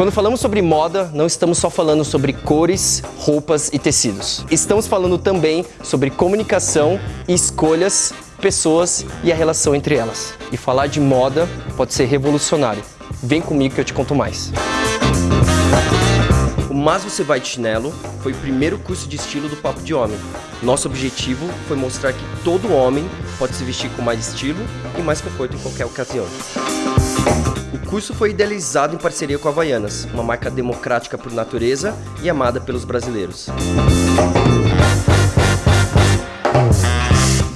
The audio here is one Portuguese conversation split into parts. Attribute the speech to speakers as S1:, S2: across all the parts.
S1: Quando falamos sobre moda, não estamos só falando sobre cores, roupas e tecidos. Estamos falando também sobre comunicação escolhas, pessoas e a relação entre elas. E falar de moda pode ser revolucionário. Vem comigo que eu te conto mais. O Mas Você Vai de Chinelo foi o primeiro curso de estilo do Papo de Homem. Nosso objetivo foi mostrar que todo homem pode se vestir com mais estilo e mais conforto em qualquer ocasião. Curso foi idealizado em parceria com a Havaianas, uma marca democrática por natureza e amada pelos brasileiros.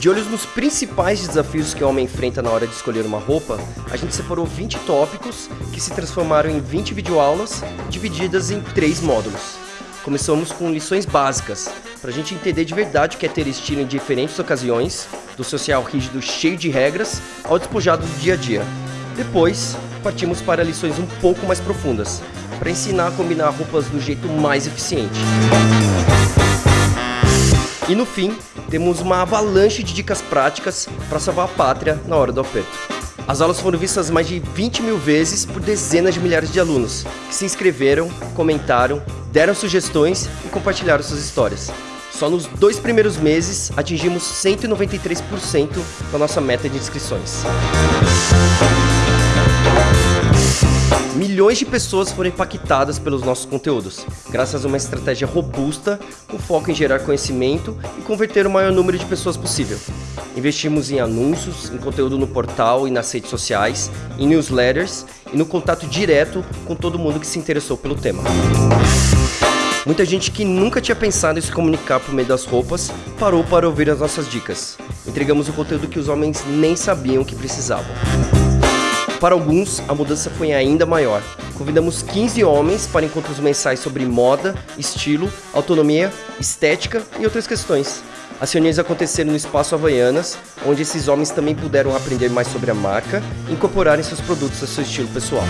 S1: De olhos nos principais desafios que o homem enfrenta na hora de escolher uma roupa, a gente separou 20 tópicos que se transformaram em 20 videoaulas divididas em três módulos. Começamos com lições básicas, para a gente entender de verdade o que é ter estilo em diferentes ocasiões, do social rígido cheio de regras ao despojado do dia a dia. Depois, partimos para lições um pouco mais profundas, para ensinar a combinar roupas do jeito mais eficiente. E no fim, temos uma avalanche de dicas práticas para salvar a pátria na hora do aperto. As aulas foram vistas mais de 20 mil vezes por dezenas de milhares de alunos, que se inscreveram, comentaram, deram sugestões e compartilharam suas histórias. Só nos dois primeiros meses atingimos 193% da nossa meta de inscrições. Milhões de pessoas foram impactadas pelos nossos conteúdos, graças a uma estratégia robusta com foco em gerar conhecimento e converter o maior número de pessoas possível. Investimos em anúncios, em conteúdo no portal e nas redes sociais, em newsletters e no contato direto com todo mundo que se interessou pelo tema. Muita gente que nunca tinha pensado em se comunicar por meio das roupas parou para ouvir as nossas dicas. Entregamos o conteúdo que os homens nem sabiam que precisavam. Para alguns, a mudança foi ainda maior. Convidamos 15 homens para encontros mensais sobre moda, estilo, autonomia, estética e outras questões. As reuniões aconteceram no Espaço Havaianas, onde esses homens também puderam aprender mais sobre a marca e incorporarem seus produtos ao seu estilo pessoal.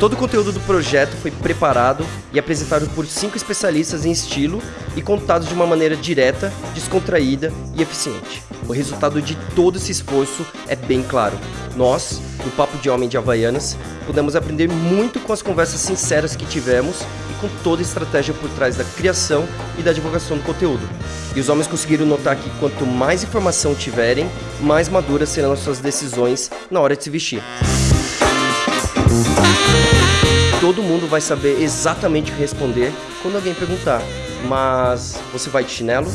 S1: Todo o conteúdo do projeto foi preparado e apresentado por cinco especialistas em estilo e contados de uma maneira direta, descontraída e eficiente. O resultado de todo esse esforço é bem claro. Nós, do Papo de Homem de Havaianas, pudemos aprender muito com as conversas sinceras que tivemos e com toda a estratégia por trás da criação e da divulgação do conteúdo. E os homens conseguiram notar que quanto mais informação tiverem, mais maduras serão as suas decisões na hora de se vestir. Todo mundo vai saber exatamente responder quando alguém perguntar, mas você vai de chinelo?